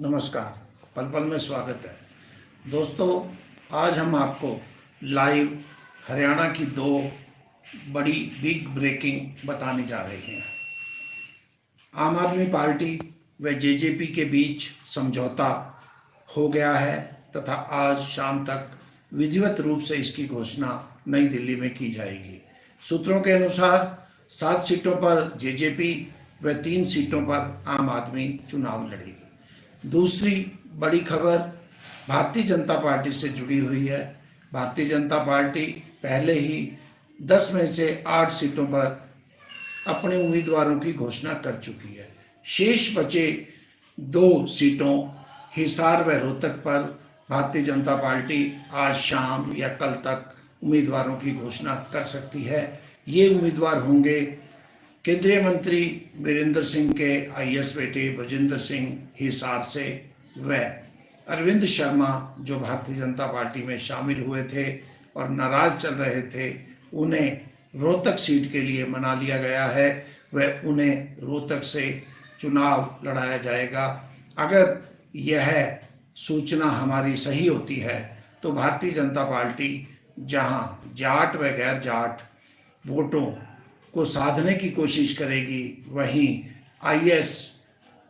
नमस्कार। पल पल में स्वागत है। दोस्तों, आज हम आपको लाइव हरियाणा की दो बड़ी बिग ब्रेकिंग बताने जा रहे हैं। आम आदमी पार्टी व जेजेपी के बीच समझौता हो गया है तथा आज शाम तक विधिवत रूप से इसकी घोषणा नई दिल्ली में की जाएगी। सूत्रों के अनुसार, सात सीटों पर जेजेपी व तीन सीटों पर आम आदमी चुनाव लड़ेगी। दूसरी बड़ी खबर भारतीय जनता पार्टी से जुड़ी हुई है। भारतीय जनता पार्टी पहले ही दस में से आठ सीटों पर अपने उम्मीदवारों की घोषणा कर चुकी है। शेष बचे दो सीटों हिसार व रोहतक पर भारतीय जनता पार्टी आज शाम या कल तक उम्मीदवारों की घोषणा कर सकती है। ये उम्मीदवार होंगे केंद्रीय मंत्री वीरेंद्र सिंह के आईएएस बेटे बजेंद्र सिंह हिसार से व अरविंद शर्मा, जो भारतीय जनता पार्टी में शामिल हुए थे और नाराज़ चल रहे थे, उन्हें रोहतक सीट के लिए मना लिया गया है। वह उन्हें रोहतक से चुनाव लड़ाया जाएगा। अगर यह सूचना हमारी सही होती है तो भारतीय जनता पार्टी जहाँ जाट व गैर जाट वोटों को साधने की कोशिश करेगी। वहीं आईएएस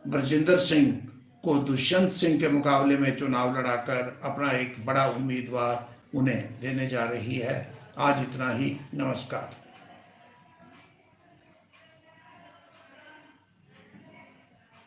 ब्रजिंदर सिंह को दुष्यंत सिंह के मुकाबले में चुनाव लड़ाकर अपना एक बड़ा उम्मीदवार उन्हें देने जा रही है। आज इतना ही। नमस्कार।